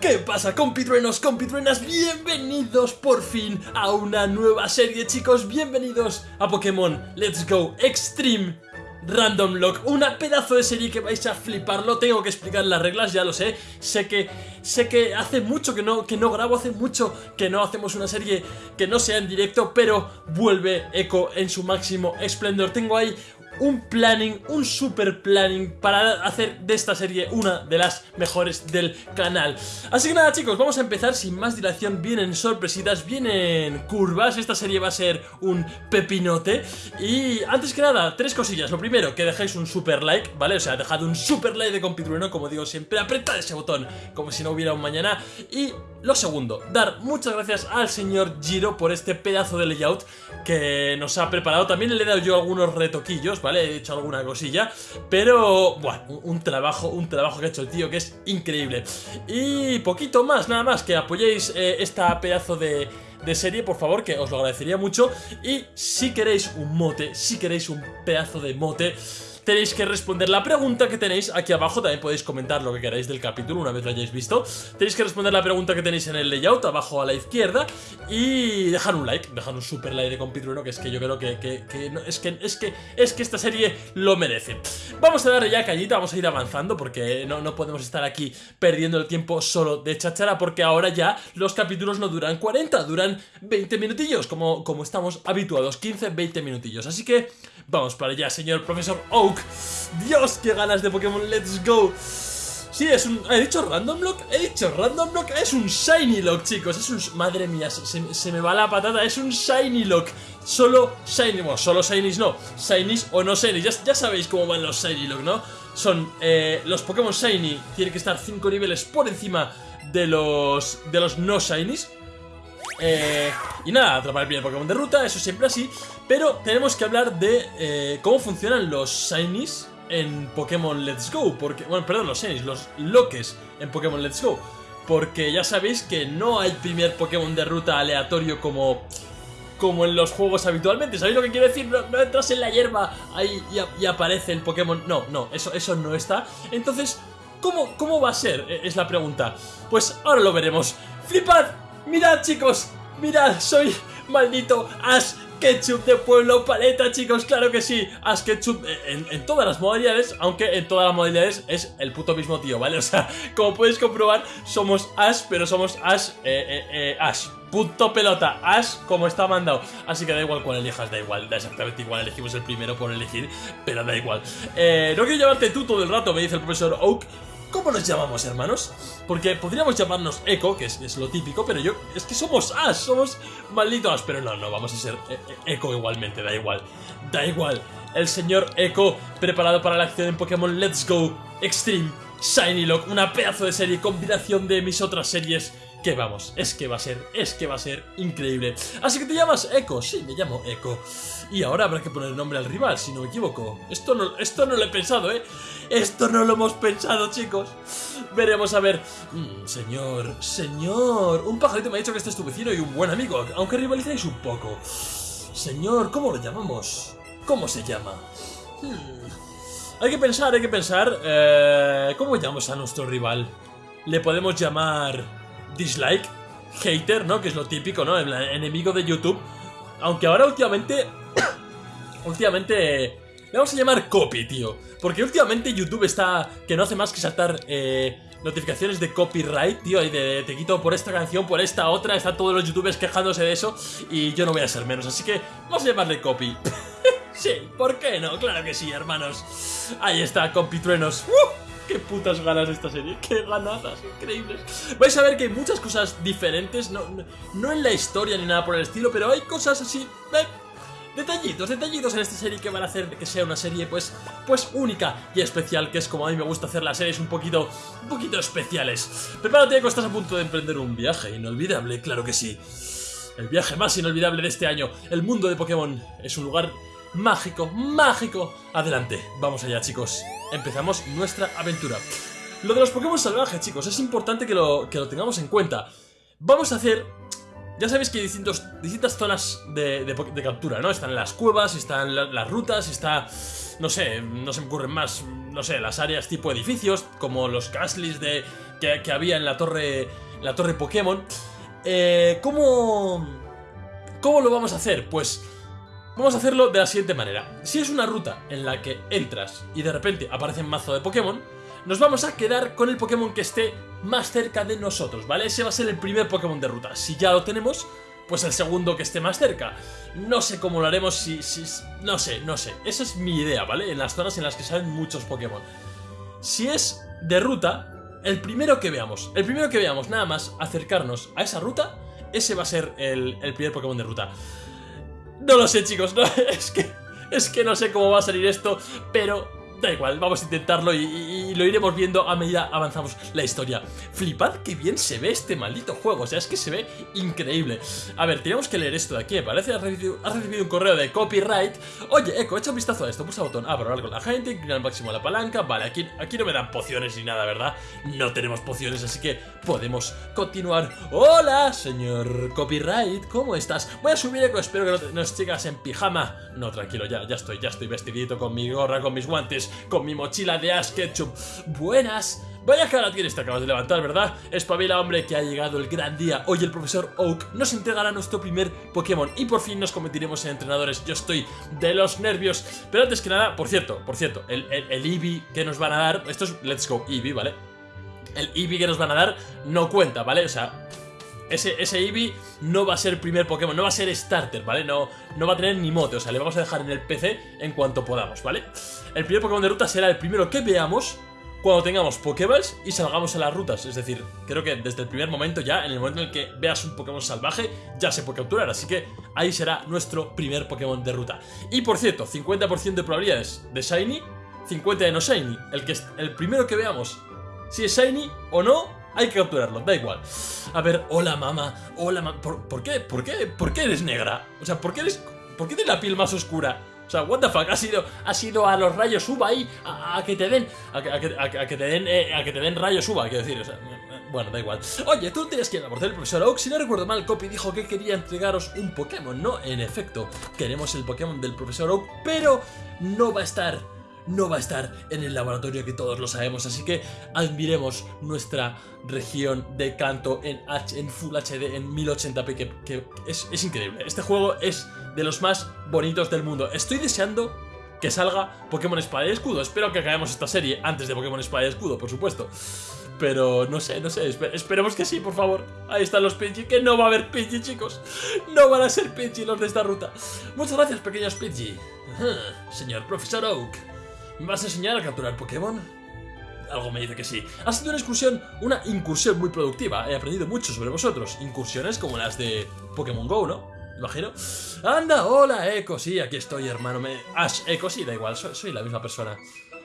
¿Qué pasa compitruenos, compitruenas? Bienvenidos por fin a una nueva serie chicos, bienvenidos a Pokémon Let's Go Extreme Random Lock, una pedazo de serie que vais a fliparlo, tengo que explicar las reglas, ya lo sé, sé que sé que hace mucho que no, que no grabo, hace mucho que no hacemos una serie que no sea en directo, pero vuelve Echo en su máximo esplendor, tengo ahí un planning, un super planning para hacer de esta serie una de las mejores del canal. Así que nada chicos, vamos a empezar. Sin más dilación, vienen sorpresitas, vienen curvas, esta serie va a ser un pepinote. Y antes que nada, tres cosillas, lo primero, que dejéis un super like, ¿vale? O sea, dejad un super like de compitrueno, como digo siempre, apretad ese botón como si no hubiera un mañana. Y lo segundo, dar muchas gracias al señor Giro por este pedazo de layout que nos ha preparado, también le he dado yo algunos retoquillos, ¿vale? He hecho alguna cosilla, pero, bueno, un trabajo, un trabajo que ha hecho el tío que es increíble. Y poquito más, nada más, que apoyéis eh, esta pedazo de de serie, por favor, que os lo agradecería mucho. Y si queréis un mote, si queréis un pedazo de mote, tenéis que responder la pregunta que tenéis aquí abajo, también podéis comentar lo que queráis del capítulo una vez lo hayáis visto, tenéis que responder la pregunta que tenéis en el layout abajo a la izquierda y dejar un like, dejar un super like de compitrueno que es que yo creo que, es que es que es que esta serie lo merece. Vamos a darle ya cañita, vamos a ir avanzando porque no, no podemos estar aquí perdiendo el tiempo solo de chachara porque ahora ya los capítulos no duran 40, duran 20 minutillos como, como estamos habituados, 15-20 minutillos, así que vamos para allá señor profesor Oak Dios, qué ganas de Pokémon Let's Go Sí, es un... ¿He dicho Random Lock? He dicho Random Lock Es un Shiny Lock, chicos Es un... Madre mía, se, me va la patata Es un Shiny Lock Solo Shiny... Bueno, solo Shinies no Shinies o no Shinies ya, sabéis cómo van los Shiny Lock, ¿no? Son... Eh, los Pokémon Shiny Tienen que estar 5 niveles por encima de los... De los no Shinies eh, y nada, atrapar el primer Pokémon de ruta, eso siempre así. Pero tenemos que hablar de eh, cómo funcionan los Shinies en Pokémon Let's Go. Porque, bueno, perdón, los Shinies, los Loques en Pokémon Let's Go. Porque ya sabéis que no hay primer Pokémon de ruta aleatorio como como en los juegos habitualmente. ¿Sabéis lo que quiero decir? No, entras en la hierba ahí y, aparece el Pokémon. No, no, eso, eso no está. Entonces, ¿cómo, ¿cómo va a ser? E, es la pregunta. Pues ahora lo veremos. ¡Flipad! Mirad chicos, mirad, soy maldito Ash Ketchup de Pueblo Paleta, chicos, claro que sí. Ash Ketchup en, todas las modalidades, aunque en todas las modalidades es el puto mismo tío, ¿vale? O sea, como podéis comprobar, somos Ash, pero somos Ash, eh, eh, eh, Ash. Punto pelota, Ash como está mandado Así que da igual cuál elijas, da igual, da exactamente igual Elegimos el primero por elegir, pero da igual eh, No quiero llevarte tú todo el rato, me dice el profesor Oak ¿Cómo nos llamamos, hermanos? Porque podríamos llamarnos Echo, que es, lo típico, pero yo... Es que somos Ash, somos malditos Pero no, no, vamos a ser eh, eh, Echo igualmente, da igual. Da igual. El señor Echo, preparado para la acción en Pokémon Let's Go Extreme Shiny Lock, una pedazo de serie, combinación de mis otras series que vamos, es que va a ser, es que va a ser increíble. Así que te llamas Echo, sí, me llamo Echo. Y ahora habrá que poner nombre al rival, si no me equivoco. Esto no, esto no lo he pensado, ¿eh? Esto no lo hemos pensado, chicos. Veremos a ver. Mm, señor, señor. Un pajarito me ha dicho que este es tu vecino y un buen amigo, aunque rivalizáis un poco. Señor, ¿cómo lo llamamos? ¿Cómo se llama? Hmm. Hay que pensar, hay que pensar. Eh, ¿Cómo llamamos a nuestro rival? Le podemos llamar dislike, hater, ¿no? Que es lo típico, ¿no? El enemigo de YouTube. Aunque ahora últimamente... últimamente... Le vamos a llamar copy, tío. Porque últimamente YouTube está... Que no hace más que saltar... Eh, notificaciones de copyright, tío, y de te quito por esta canción, por esta otra, están todos los youtubers quejándose de eso, y yo no voy a ser menos, así que vamos a llamarle copy. sí, ¿por qué no? Claro que sí, hermanos. Ahí está, compitruenos. ¡Uh! Qué putas ganas de esta serie, qué ganazas, increíbles. Vais a ver que hay muchas cosas diferentes, no, no, en la historia ni nada por el estilo, pero hay cosas así... Eh, detallitos, detallitos en esta serie que van a hacer que sea una serie pues, pues única y especial, que es como a mí me gusta hacer las series un poquito, un poquito especiales. Prepárate que estás a punto de emprender un viaje inolvidable, claro que sí. El viaje más inolvidable de este año, el mundo de Pokémon, es un lugar mágico, mágico. Adelante, vamos allá chicos. Empezamos nuestra aventura. Lo de los Pokémon salvajes, chicos, es importante que lo, que lo tengamos en cuenta. Vamos a hacer... Ya sabéis que hay distintas zonas de, captura, ¿no? Están las cuevas, están las rutas, está no sé, no se me ocurren más, no sé, las áreas tipo edificios, como los castles de, que, que había en la torre, la torre Pokémon. Eh, ¿Cómo...? ¿Cómo lo vamos a hacer? Pues... Vamos a hacerlo de la siguiente manera. Si es una ruta en la que entras y de repente aparece un mazo de Pokémon, nos vamos a quedar con el Pokémon que esté más cerca de nosotros, ¿vale? Ese va a ser el primer Pokémon de ruta. Si ya lo tenemos, pues el segundo que esté más cerca. No sé cómo lo haremos si. No sé, no sé. Esa es mi idea, ¿vale? En las zonas en las que salen muchos Pokémon. Si es de ruta, el primero que veamos, el primero que veamos nada más acercarnos a esa ruta, ese va a ser el primer Pokémon de ruta. No lo sé, chicos, no, es que, es que no sé cómo va a salir esto, pero Da igual, vamos a intentarlo y, lo iremos viendo a medida avanzamos la historia. Flipad que bien se ve este maldito juego, o sea, es que se ve increíble. A ver, tenemos que leer esto de aquí, parece has recibido, has recibido un correo de copyright. Oye, Eco, echa un vistazo a esto, pulsa botón hablar con la gente, inclina al máximo la palanca. Vale, aquí, aquí no me dan pociones ni nada, ¿verdad? No tenemos pociones, así que podemos continuar. Hola, señor copyright, ¿cómo estás? Voy a subir Eco, espero que no, nos sigas en pijama. No, tranquilo, ya, ya estoy, ya estoy vestidito con mi gorra, con mis guantes con mi mochila de Ash Ketchum. Buenas. Vaya cara tienes, te acabas de levantar, ¿verdad? Espabila, hombre, que ha llegado el gran día. Hoy el profesor Oak nos entregará nuestro primer Pokémon y por fin nos convertiremos en entrenadores. Yo estoy de los nervios. Pero antes que nada, por cierto, por cierto, el, el, Eevee que nos van a dar... Esto es Let's Go Eevee, ¿vale? El Eevee que nos van a dar no cuenta, ¿vale? O sea, ese, Eevee no va a ser primer Pokémon, no va a ser starter, ¿vale? No, no va a tener ni mote, o sea, le vamos a dejar en el PC en cuanto podamos, ¿vale? El primer Pokémon de ruta será el primero que veamos cuando tengamos Pokéballs y salgamos a las rutas. Es decir, creo que desde el primer momento ya, en el momento en el que veas un Pokémon salvaje, ya se puede capturar. Así que ahí será nuestro primer Pokémon de ruta. Y por cierto, 50% de probabilidades de Shiny, 50 de no Shiny. El, que, el primero que veamos, si es Shiny o no, hay que capturarlo, da igual. A ver, hola mamá, hola mamá. ¿Por, qué? ¿Por qué? ¿Por qué eres negra? O sea, ¿por qué eres. ¿Por qué tienes la piel más oscura? O sea, what the fuck, has ido, has ido a los rayos uva ahí a, que te den. A, que, te den. Eh, a que te den rayos uva, quiero decir. O sea, bueno, da igual. Oye, tú tienes que ir a por el profesor Oak. Si no recuerdo mal, Copy dijo que quería entregaros un Pokémon. No, en efecto, queremos el Pokémon del profesor Oak, pero no va a estar no va a estar en el laboratorio que todos lo sabemos, así que admiremos nuestra región de canto en, H, en Full HD en 1080p, que, es, increíble. Este juego es de los más bonitos del mundo. Estoy deseando que salga Pokémon Espada y Escudo. Espero que acabemos esta serie antes de Pokémon Espada y Escudo, por supuesto. Pero no sé, no sé, esperemos que sí, por favor. Ahí están los Pidgey, que no va a haber Pidgey, chicos. No van a ser Pidgey los de esta ruta. Muchas gracias, pequeños Pidgey. Señor Profesor Oak. ¿Me vas a enseñar a capturar Pokémon? Algo me dice que sí. Ha sido una excursión, una incursión muy productiva. He aprendido mucho sobre vosotros. Incursiones como las de Pokémon GO, ¿no? Imagino. Anda, hola, Echo. Sí, aquí estoy, hermano. Me... Ash, Echo, sí, da igual. Soy, la misma persona.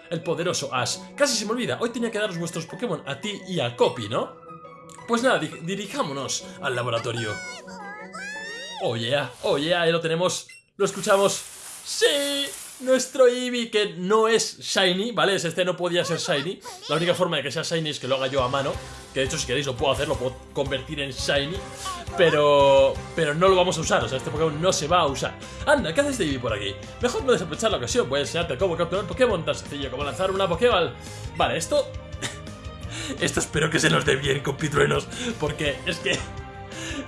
El poderoso Ash. Casi se me olvida. Hoy tenía que daros vuestros Pokémon a ti y a Copy, ¿no? Pues nada, dirijámonos al laboratorio. Oh yeah, oh yeah, ahí lo tenemos. Lo escuchamos. ¡Sí! Nuestro Eevee que no es Shiny, ¿vale? Este no podía ser Shiny. La única forma de que sea Shiny es que lo haga yo a mano. Que de hecho si queréis lo puedo hacer, lo puedo convertir en Shiny. Pero pero no lo vamos a usar, o sea, este Pokémon no se va a usar. Anda, ¿qué haces de Eevee por aquí? Mejor no desaprovechar la ocasión, voy a enseñarte cómo capturar Pokémon tan sencillo como lanzar una Pokéball. Vale, esto... esto espero que se nos dé bien con Pitruenos, porque es que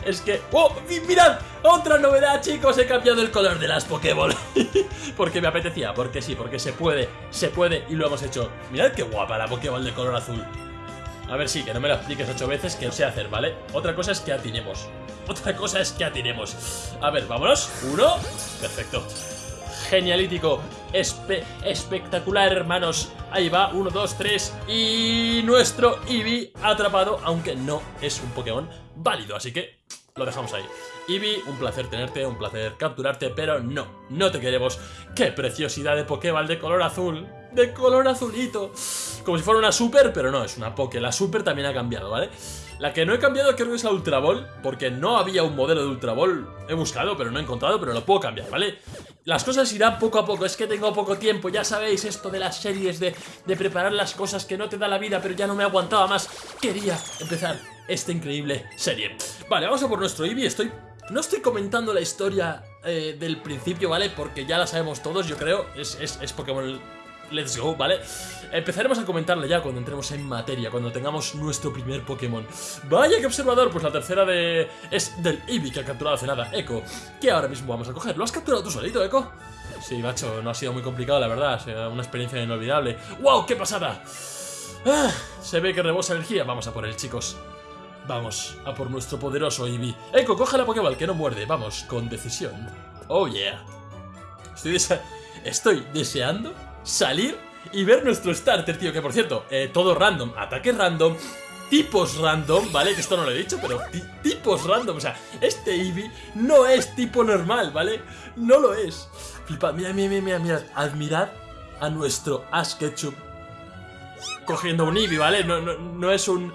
es que... ¡Oh! ¡Mirad! ¡Otra novedad, chicos! He cambiado el color de las Pokéball. porque me apetecía, porque sí, porque se puede, se puede y lo hemos hecho. Mirad qué guapa la Pokéball de color azul. A ver, sí, que no me lo expliques ocho veces, que no sé hacer, ¿vale? Otra cosa es que atinemos. Otra cosa es que atinemos. A ver, vámonos. Uno. Perfecto. Genialítico. espectacular, hermanos. Ahí va, uno, dos, tres. Y nuestro Eevee atrapado, aunque no es un Pokémon válido. Así que lo dejamos ahí. Eevee, un placer tenerte, un placer capturarte, pero no, no te queremos. ¡Qué preciosidad de Pokéball de color azul! ¡De color azulito! Como si fuera una Super, pero no, es una Poké. La Super también ha cambiado, ¿vale? La que no he cambiado creo que es la Ultra Ball, porque no había un modelo de Ultra Ball. He buscado, pero no he encontrado, pero lo puedo cambiar, ¿vale? Las cosas irán poco a poco, es que tengo poco tiempo, ya sabéis esto de las series, de, de preparar las cosas que no te da la vida, pero ya no me aguantaba más. Quería empezar esta increíble serie. Vale, vamos a por nuestro Eevee, estoy... No estoy comentando la historia eh, del principio, ¿vale? Porque ya la sabemos todos, yo creo. Es, es, es Pokémon Let's Go, ¿vale? Empezaremos a comentarla ya cuando entremos en materia, cuando tengamos nuestro primer Pokémon. Vaya que observador, pues la tercera de... es del Eevee que ha capturado hace nada, Echo, que ahora mismo vamos a coger. ¿Lo has capturado tú solito, Echo? Sí, macho, no ha sido muy complicado, la verdad, una experiencia inolvidable. ¡Wow, qué pasada! Ah, se ve que rebosa energía, vamos a por él, chicos. Vamos, a por nuestro poderoso Eevee. Echo, coge la Pokéball, que no muerde, vamos, con decisión. Oh yeah. Estoy, Estoy deseando salir y ver nuestro starter, tío. Que por cierto, eh, todo random, ataque random, tipos random, ¿vale? Que esto no lo he dicho, pero tipos random. O sea, este Eevee no es tipo normal, ¿vale? No lo es. Flipad, mira, mira, mira, mira, mirad. Admirad a nuestro Ash Ketchup cogiendo un Eevee, ¿vale? No, no, no es un...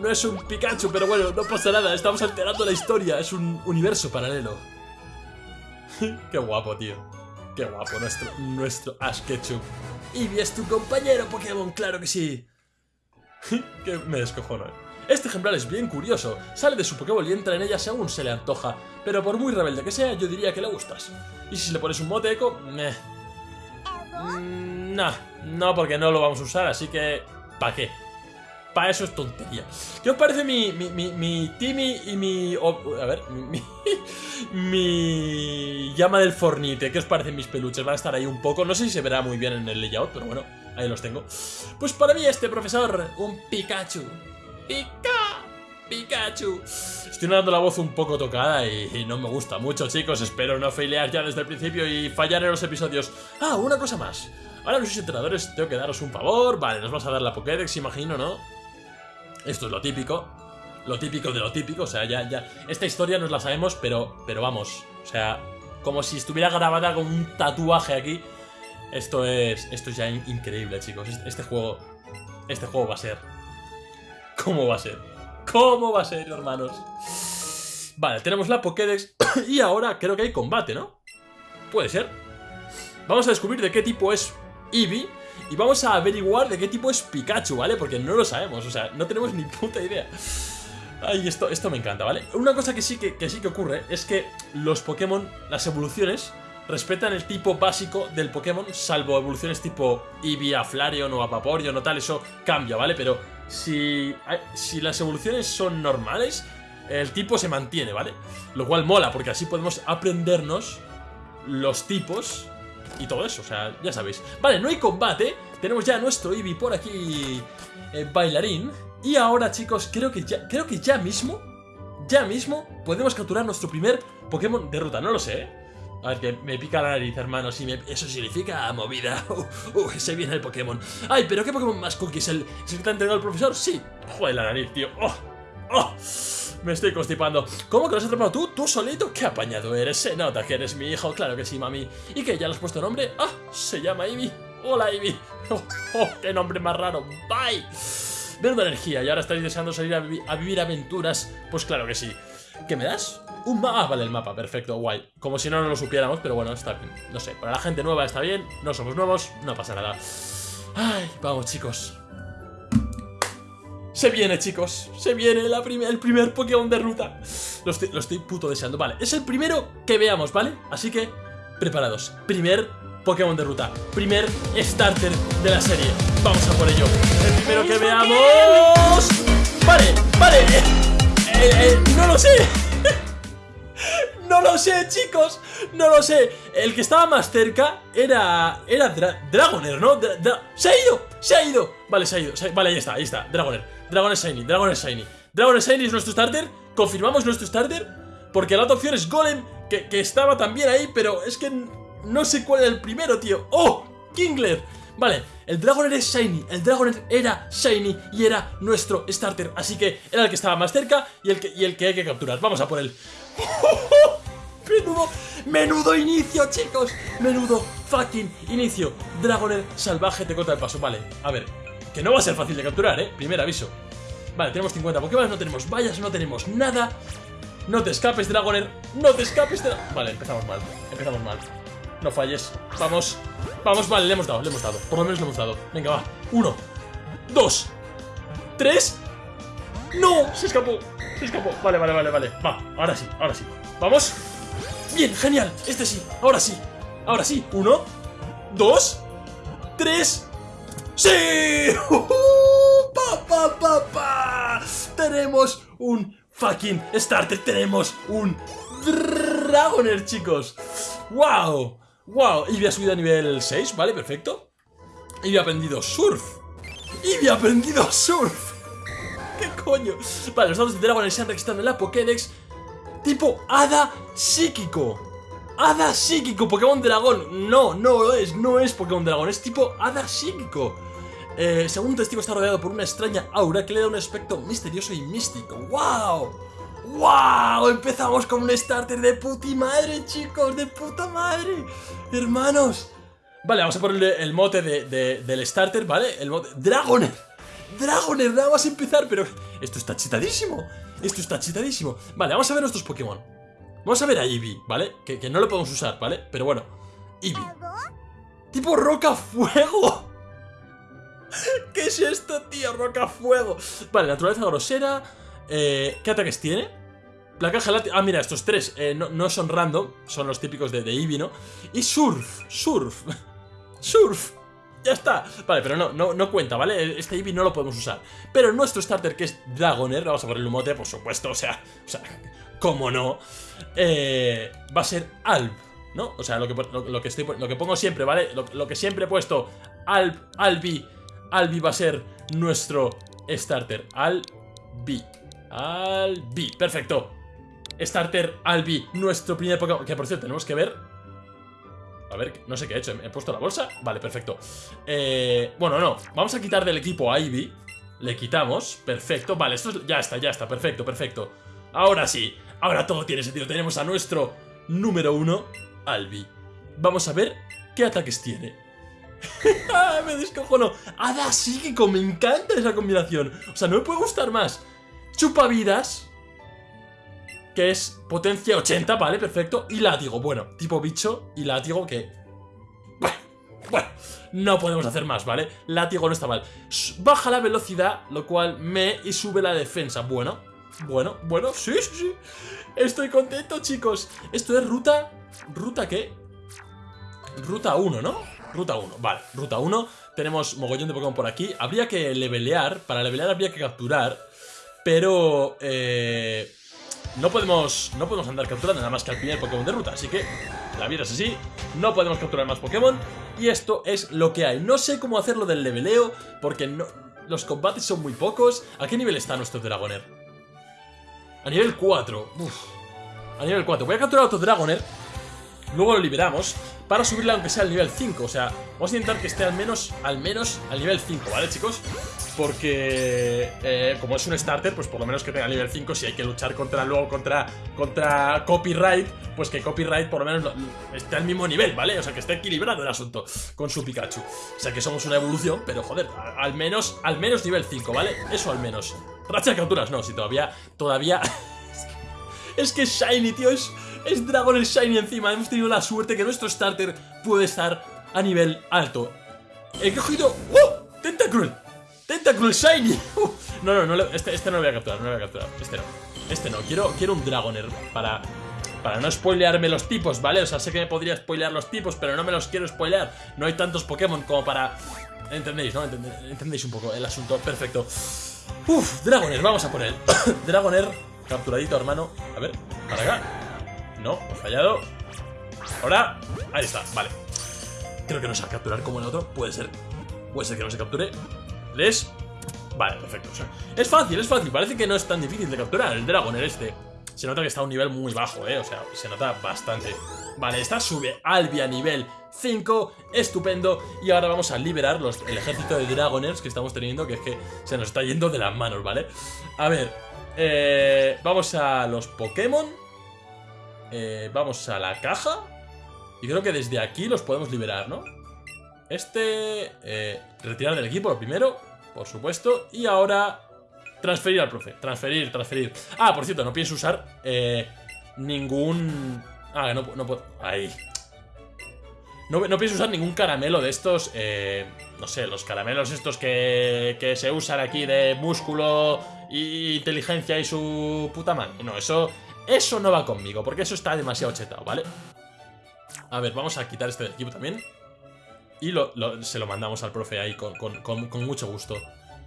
No es un Pikachu, pero bueno, no pasa nada. Estamos alterando la historia. Es un universo paralelo. Qué guapo, tío. Qué guapo nuestro, nuestro Ash Ketchum. Y es tu compañero Pokémon, claro que sí. que me descojono. Este ejemplar es bien curioso. Sale de su Pokéball y entra en ella según se le antoja. Pero por muy rebelde que sea, yo diría que le gustas. Y si le pones un mote eco, meh. Mm, no, no, porque no lo vamos a usar, así que... ¿Para qué? Para eso es tontería. ¿Qué os parece mi, mi, mi, mi Timmy y mi... a ver, mi, mi, llama del fornite? ¿Qué os parecen mis peluches? Van a estar ahí un poco. No sé si se verá muy bien en el layout, pero bueno, ahí los tengo. Pues para mí este profesor, un Pikachu. ¡Pika! Pikachu. Estoy dando la voz un poco tocada y, no me gusta mucho, chicos. Espero no failear ya desde el principio y fallar en los episodios. Ah, una cosa más. Ahora los entrenadores tengo que daros un favor. Vale, nos vas a dar la Pokédex, imagino, ¿no? Esto es lo típico. Lo típico de lo típico. O sea, ya, ya. Esta historia nos la sabemos, pero, pero vamos. O sea, como si estuviera grabada con un tatuaje aquí. Esto es. Esto es ya increíble, chicos. Este, este juego. Este juego va a ser. ¿Cómo va a ser? ¿Cómo va a ser, hermanos? Vale, tenemos la Pokédex. y ahora creo que hay combate, ¿no? Puede ser. Vamos a descubrir de qué tipo es Eevee y vamos a averiguar de qué tipo es Pikachu, ¿vale? Porque no lo sabemos, o sea, no tenemos ni puta idea. Ay, esto, esto me encanta, ¿vale? Una cosa que sí que, sí que ocurre es que los Pokémon, las evoluciones, respetan el tipo básico del Pokémon, salvo evoluciones tipo Eevee a Flareon o a Vaporeon o tal, eso cambia, ¿vale? Pero si, si las evoluciones son normales, el tipo se mantiene, ¿vale? Lo cual mola, porque así podemos aprendernos los tipos y todo eso, o sea, ya sabéis. Vale, no hay combate, tenemos ya nuestro Eevee por aquí eh, bailarín. Y ahora, chicos, creo que ya, creo que ya mismo, ya mismo, podemos capturar nuestro primer Pokémon de ruta, no lo sé, ¿eh? A ver, que me pica la nariz, hermano, si eso significa movida. Uh, se viene el Pokémon. Ay, pero ¿qué Pokémon más cookie? ¿Es el, ¿Es el que te ha entregado el profesor? Sí. Joder, la nariz, tío. ¡Oh! ¡Oh! Me estoy constipando. ¿Cómo que lo has atrapado tú? ¿Tú solito? ¡Qué apañado eres! Se nota que eres mi hijo. Claro que sí, mami. ¿Y que ¿Ya le has puesto nombre? ¡Ah! Se llama Ivy. Hola, Ivy. Oh, oh, ¡Qué nombre más raro! ¡Bye! Menuda energía. ¿Y ahora estáis deseando salir a, vivir aventuras? Pues claro que sí. ¿Qué me das? Un mapa. Ah, vale, el mapa. Perfecto, guay. Como si no, no lo supiéramos, pero bueno, está bien. No sé, para la gente nueva está bien. No somos nuevos, no pasa nada. Ay, vamos, chicos. Se viene, chicos. Se viene la el primer Pokémon de ruta. Lo estoy, lo estoy puto deseando. Vale, es el primero que veamos, ¿vale? Así que, preparados. Primer Pokémon de ruta. Primer starter de la serie. Vamos a por ello. El primero que veamos... Vale, vale. Eh, eh, no lo sé. No lo sé, chicos. No lo sé. El que estaba más cerca era... Era Dragoner, ¿no? ¡Se ha ido! ¡Se ha ido! Vale, se ha ido. vale, ahí está, ahí está. Dragoner. Dragon es Shiny, Dragon es Shiny. Dragon es Shiny es nuestro starter. Confirmamos nuestro starter. Porque la otra opción es Golem, que, estaba también ahí, pero es que no sé cuál era el primero, tío. ¡Oh! Kingler. Vale, el Dragoner es Shiny, el Dragoner era Shiny y era nuestro starter, así que era el que estaba más cerca y el que, y el que hay que capturar. Vamos a por él. Menudo, menudo inicio, chicos. Menudo fucking inicio. Dragoner salvaje te corta el paso. Vale, a ver, que no va a ser fácil de capturar, ¿eh? Primer aviso. Vale, tenemos 50 Pokémon, no tenemos vallas, no tenemos nada. No te escapes, Dragoner. No te escapes, Vale, empezamos mal. Empezamos mal. No falles. Vamos. Vamos, vale, le hemos dado, le hemos dado. Por lo menos le hemos dado. Venga, va. Uno. Dos. Tres. ¡No! Se escapó. Se escapó. Vale, vale, vale, vale. Va, ahora sí, ahora sí. Vamos. Bien, genial. Este sí. Ahora sí. Ahora sí. Uno. Dos. Tres. ¡Sí! ¡Pa, pa, pa, pa! Tenemos un fucking starter. Tenemos un Dragoner, chicos. ¡Wow! ¡Wow! Y ha subido a nivel 6, ¿vale? Perfecto. Y ha aprendido surf. Y ha aprendido surf. ¿Qué coño? Vale, los datos de Dragoner se han registrado en la Pokédex tipo Hada Psíquico. Hada Psíquico, Pokémon Dragón. No, no es, no es Pokémon Dragón, es tipo Hada Psíquico. Eh, según testigo está rodeado por una extraña aura que le da un aspecto misterioso y místico. ¡Wow! ¡Wow! Empezamos con un starter de puti madre, chicos, de puta madre. Hermanos. Vale, vamos a ponerle el mote del starter, ¿vale? El mote... ¡Dragoner! ¡Dragoner! Nada más empezar, pero... Esto está chitadísimo. Esto está chitadísimo. Vale, vamos a ver nuestros Pokémon. Vamos a ver a Eevee, ¿vale? Que, que no lo podemos usar, ¿vale? Pero bueno. Eevee. Tipo roca fuego. ¿Qué es esto, tío? Roca fuego. Vale, naturaleza grosera. Eh, ¿Qué ataques tiene? Placa gelática. Ah, mira, estos tres eh, no, son random. Son los típicos de, de Eevee, ¿no? Y surf. Surf. surf. Ya está. Vale, pero no, no, no cuenta, ¿vale? Este Eevee no lo podemos usar. Pero nuestro starter, que es Dragoner, vamos a poner el mote, por supuesto, o sea, o sea, cómo no, eh, va a ser Alp, ¿no? O sea, lo que, lo, que, estoy, lo que pongo siempre, ¿vale? Lo, que siempre he puesto, Alp, Albi, Albi va a ser nuestro starter, Albi, Albi, perfecto. Starter Albi, nuestro primer Pokémon, que por cierto tenemos que ver a ver, no sé qué he hecho. ¿He puesto la bolsa? Vale, perfecto. Eh, bueno, no. Vamos a quitar del equipo a Ivy. Le quitamos. Perfecto. Vale, esto ya está, ya está. Perfecto, perfecto. Ahora sí. Ahora todo tiene sentido. Tenemos a nuestro número uno, Albi. Vamos a ver qué ataques tiene. Ah, me descojono. Hada psíquico. Me encanta esa combinación. O sea, no me puede gustar más. Chupa vidas que es potencia 80, vale, perfecto. Y látigo, bueno, tipo bicho y látigo que... Bueno, bueno, no podemos hacer más, ¿vale? Látigo no está mal. Baja la velocidad, lo cual me... y sube la defensa. Bueno, bueno, bueno, sí, sí, sí. Estoy contento, chicos. Esto es ruta... ¿Ruta qué? Ruta 1, ¿no? Ruta 1, vale, ruta 1 Tenemos mogollón de Pokémon por aquí Habría que levelear, para levelear habría que capturar Pero... Eh no podemos, no podemos andar capturando nada más que al primer Pokémon de ruta, así que la vida es así, no podemos capturar más Pokémon y esto es lo que hay. No sé cómo hacerlo del leveleo, porque no, los combates son muy pocos. ¿A qué nivel está nuestro Dragoner? A nivel 4. A nivel 4. Voy a capturar otro Dragoner Luego lo liberamos para subirle aunque sea al nivel 5 O sea, vamos a intentar que esté al menos al menos al nivel 5, ¿vale chicos? Porque eh, como es un starter, pues por lo menos que tenga nivel 5 Si hay que luchar contra luego contra, contra copyright Pues que copyright por lo menos esté al mismo nivel, ¿vale? O sea, que esté equilibrado el asunto con su Pikachu O sea, que somos una evolución, pero joder, al menos, al menos nivel 5, ¿vale? Eso al menos Racha de capturas, no, si todavía, todavía... es que Shiny, tío, es... Es Dragon el Shiny encima. Hemos tenido la suerte que nuestro starter puede estar a nivel alto. He cogido... ¡Oh! ¡Tentacruel! ¡Tentacruel Shiny! no, no, no este, este, no lo voy a capturar, no lo voy a capturar. Este no. Este no. Quiero, quiero un Dragoner para... Para no spoilearme los tipos, ¿vale? O sea, sé que me podría spoilear los tipos, pero no me los quiero spoilear. No hay tantos Pokémon como para... ¿Entendéis, no? ¿Entendéis un poco el asunto? Perfecto. Uf, Dragoner, vamos a por él. Dragoner, capturadito, hermano. A ver, para acá. No, he fallado. Ahora, ahí está, vale. Creo que no se va a capturar como el otro. Puede ser, puede ser que no se capture. ¿Les? Vale, perfecto. Es fácil, es fácil, parece que no es tan difícil de capturar El Dragoner este. Se nota que está a un nivel muy bajo, eh O sea, se nota bastante. Vale, esta sube Albi a nivel 5 Estupendo. Y ahora vamos a liberar los, el ejército de Dragoners que estamos teniendo Que es que se nos está yendo de las manos, ¿vale? A ver eh, Vamos a los Pokémon eh, vamos a la caja. Y creo que desde aquí los podemos liberar, ¿no? Este... Eh, retirar del equipo lo primero, por supuesto. Y ahora... Transferir al profe. Transferir, transferir. Ah, por cierto, no pienso usar eh, ningún... Ah, no, no puedo... Ahí. No, no, pienso usar ningún caramelo de estos... Eh, no sé, los caramelos estos que, que se usan aquí de músculo y inteligencia y su puta madre. No, eso Eso no va conmigo, porque eso está demasiado chetado, ¿vale? A ver, vamos a quitar este equipo también. Y lo, se lo mandamos al profe ahí con, con, mucho gusto.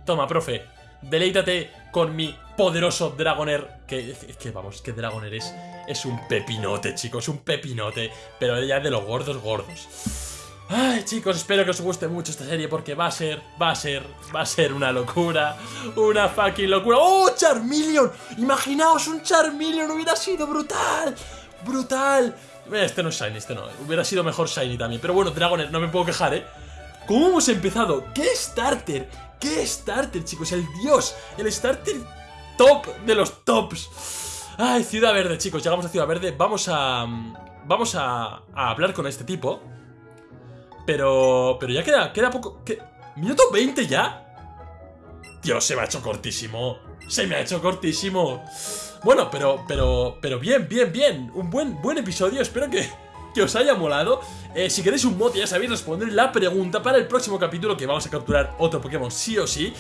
Toma, profe, deleítate con mi poderoso Dragoner. Que, que vamos, que Dragoner es, es un pepinote, chicos, un pepinote. Pero ya de los gordos gordos. Ay, chicos, espero que os guste mucho esta serie porque va a ser, va a ser, va a ser una locura. Una fucking locura. ¡Oh, Charmeleon! Imaginaos un Charmeleon, hubiera sido brutal. Brutal. Este no es Shiny, este no. Hubiera sido mejor Shiny también. Pero bueno, Dragoner, no me puedo quejar, ¿eh? ¿Cómo hemos empezado? ¿Qué starter? ¿Qué starter, chicos? El dios. El starter top de los tops. Ay, Ciudad Verde, chicos. Llegamos a Ciudad Verde. Vamos a... Vamos a, a hablar con este tipo. Pero... Pero ya queda, queda poco... ¿qué? ¿Minuto 20 ya? Dios, se me ha hecho cortísimo. Se me ha hecho cortísimo. Bueno, pero, pero, pero bien, bien, bien. Un buen, buen episodio. Espero que, que os haya molado. Eh, si queréis un mote, ya sabéis responder la pregunta para el próximo capítulo que vamos a capturar otro Pokémon sí o sí.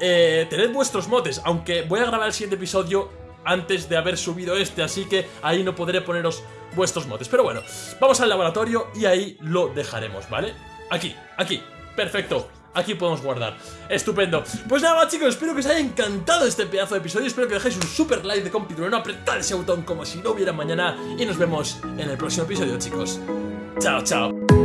Eh, tened vuestros motes, aunque voy a grabar el siguiente episodio antes de haber subido este, así que ahí no podré poneros vuestros motes. Pero bueno, vamos al laboratorio y ahí lo dejaremos, ¿vale? Aquí, aquí, perfecto. Aquí podemos guardar. Estupendo. Pues nada chicos, espero que os haya encantado este pedazo de episodio. Espero que dejéis un super like de no apretad ese botón como si no hubiera mañana. Y nos vemos en el próximo episodio, chicos. Chao, chao.